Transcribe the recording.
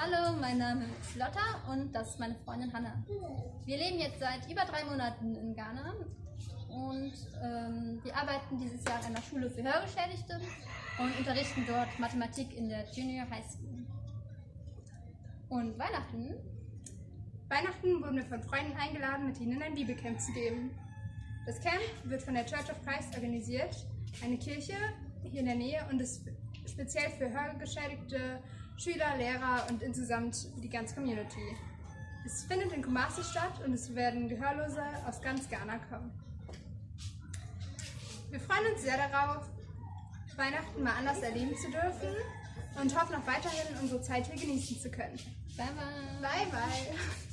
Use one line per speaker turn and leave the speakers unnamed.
Hallo, mein Name ist Lotta und das ist meine Freundin Hanna. Wir leben jetzt seit über drei Monaten in Ghana und ähm, wir arbeiten dieses Jahr an einer Schule für Hörgeschädigte und unterrichten dort Mathematik in der Junior High School. Und Weihnachten?
Weihnachten wurden wir von Freunden eingeladen, mit ihnen ein Bibelcamp zu geben. Das Camp wird von der Church of Christ organisiert, eine Kirche hier in der Nähe und ist speziell für hörgeschädigte Schüler, Lehrer und insgesamt die ganze Community. Es findet in Kumasi statt und es werden Gehörlose aus ganz Ghana kommen. Wir freuen uns sehr darauf, Weihnachten mal anders erleben zu dürfen und hoffen auch weiterhin, unsere Zeit hier genießen zu können.
Bye bye!
Bye bye!